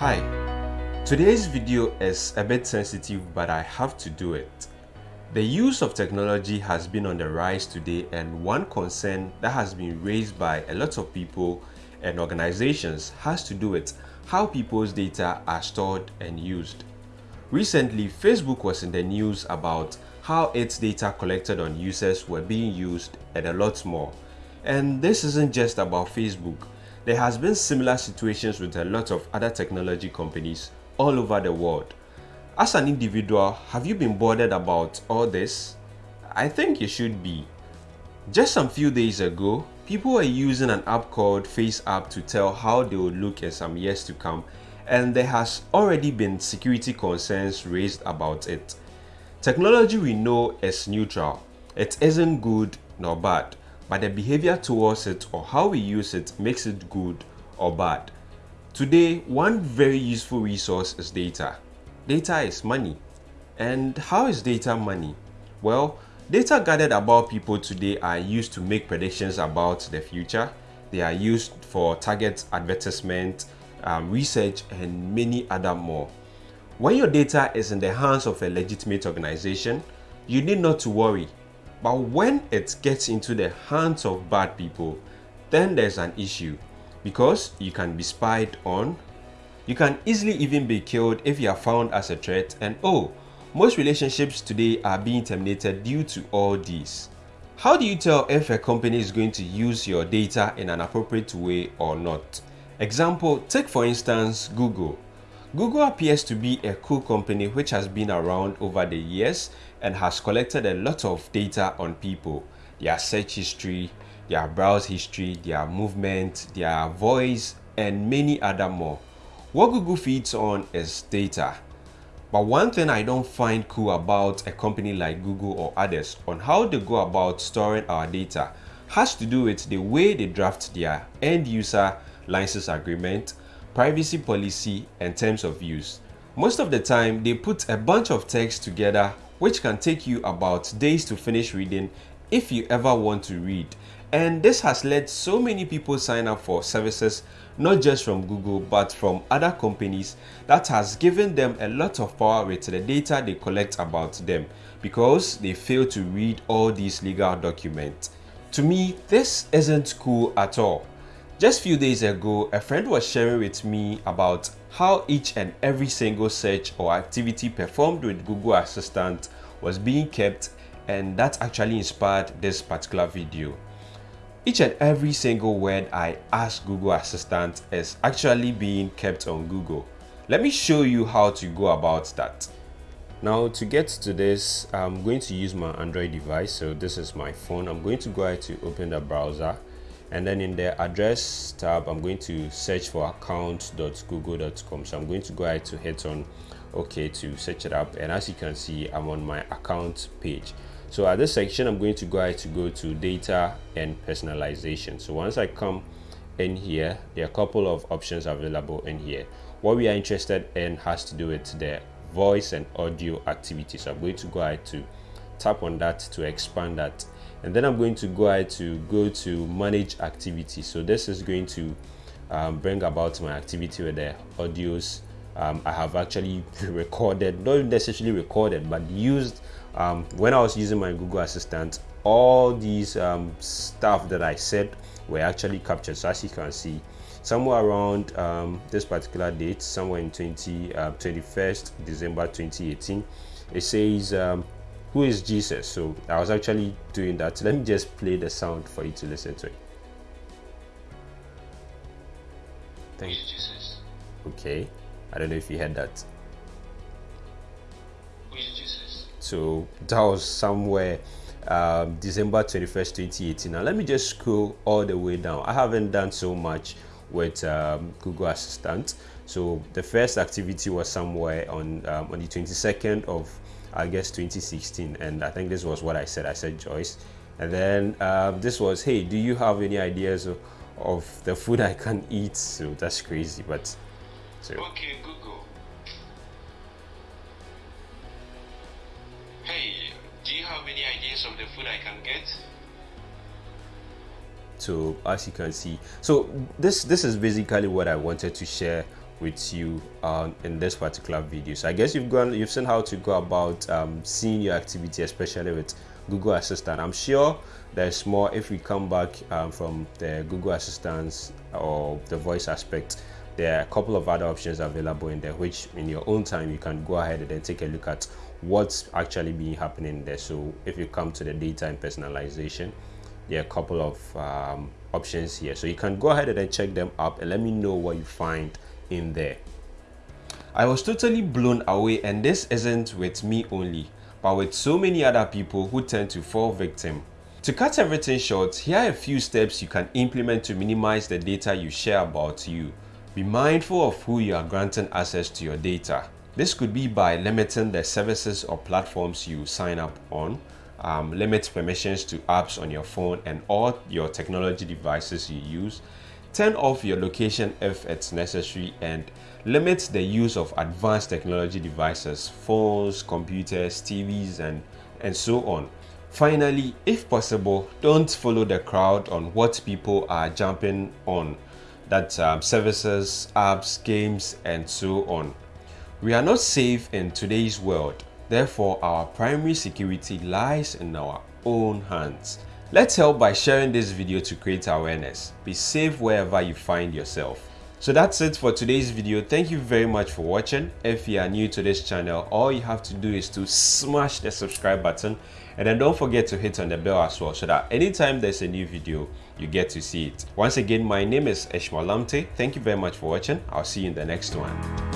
Hi, today's video is a bit sensitive but I have to do it. The use of technology has been on the rise today and one concern that has been raised by a lot of people and organizations has to do with how people's data are stored and used. Recently, Facebook was in the news about how its data collected on users were being used and a lot more. And this isn't just about Facebook. There has been similar situations with a lot of other technology companies all over the world. As an individual, have you been bothered about all this? I think you should be. Just some few days ago, people were using an app called FaceApp to tell how they would look in some years to come and there has already been security concerns raised about it. Technology we know is neutral. It isn't good nor bad but the behavior towards it or how we use it makes it good or bad. Today, one very useful resource is data. Data is money. And how is data money? Well, data gathered about people today are used to make predictions about the future. They are used for target advertisement, um, research, and many other more. When your data is in the hands of a legitimate organization, you need not to worry but when it gets into the hands of bad people, then there's an issue because you can be spied on. You can easily even be killed if you are found as a threat and oh, most relationships today are being terminated due to all these. How do you tell if a company is going to use your data in an appropriate way or not? Example, take for instance Google. Google appears to be a cool company which has been around over the years and has collected a lot of data on people, their search history, their browse history, their movement, their voice, and many other more. What Google feeds on is data. But one thing I don't find cool about a company like Google or others on how they go about storing our data has to do with the way they draft their end user license agreement privacy policy, and terms of use. Most of the time, they put a bunch of text together which can take you about days to finish reading if you ever want to read. And this has led so many people sign up for services not just from Google but from other companies that has given them a lot of power with the data they collect about them because they fail to read all these legal documents. To me, this isn't cool at all. Just few days ago, a friend was sharing with me about how each and every single search or activity performed with Google Assistant was being kept and that actually inspired this particular video. Each and every single word I ask Google Assistant is actually being kept on Google. Let me show you how to go about that. Now to get to this, I'm going to use my Android device. So this is my phone. I'm going to go ahead to open the browser and then in the address tab i'm going to search for account.google.com so i'm going to go ahead to hit on okay to search it up. And as you can see i'm on my account page. So at this section i'm going to go ahead to go to data and personalization. So once i come in here there are a couple of options available in here. What we are interested in has to do with the voice and audio activity. So i'm going to go ahead to tap on that to expand that. And then I'm going to go ahead to go to manage activity so this is going to um, bring about my activity with the audios. Um, I have actually recorded not necessarily recorded but used um, when I was using my Google Assistant all these um, stuff that I said were actually captured. So as you can see somewhere around um, this particular date somewhere in 20 uh, 21st December 2018 it says um, who is Jesus? So I was actually doing that. Let me just play the sound for you to listen to it. Thank you, Jesus. Okay. I don't know if you heard that. Who is Jesus? So that was somewhere um, December 21st, 2018. Now let me just scroll all the way down. I haven't done so much with um, Google Assistant. So the first activity was somewhere on um, on the 22nd of I guess 2016 and I think this was what I said. I said Joyce. And then um, this was hey do you have any ideas of, of the food I can eat? So that's crazy but so. Okay Google. Hey do you have any ideas of the food I can get? So as you can see so this this is basically what I wanted to share with you uh, in this particular video. So I guess you've gone, you've seen how to go about um, seeing your activity, especially with Google Assistant. I'm sure there's more if we come back um, from the Google Assistant or the voice aspect. There are a couple of other options available in there, which in your own time you can go ahead and then take a look at what's actually being happening there. So if you come to the data and personalization, there are a couple of um, options here. So you can go ahead and then check them up and let me know what you find in there. I was totally blown away and this isn't with me only, but with so many other people who tend to fall victim. To cut everything short, here are a few steps you can implement to minimize the data you share about you. Be mindful of who you are granting access to your data. This could be by limiting the services or platforms you sign up on, um, limit permissions to apps on your phone and all your technology devices you use, turn off your location if it's necessary and limit the use of advanced technology devices phones computers tvs and and so on. Finally if possible don't follow the crowd on what people are jumping on. That um, services apps games and so on. We are not safe in today's world. Therefore our primary security lies in our own hands Let's help by sharing this video to create awareness. Be safe wherever you find yourself. So that's it for today's video. Thank you very much for watching. If you are new to this channel, all you have to do is to smash the subscribe button and then don't forget to hit on the bell as well so that anytime there's a new video, you get to see it. Once again, my name is Ishmael Lamte. Thank you very much for watching. I'll see you in the next one.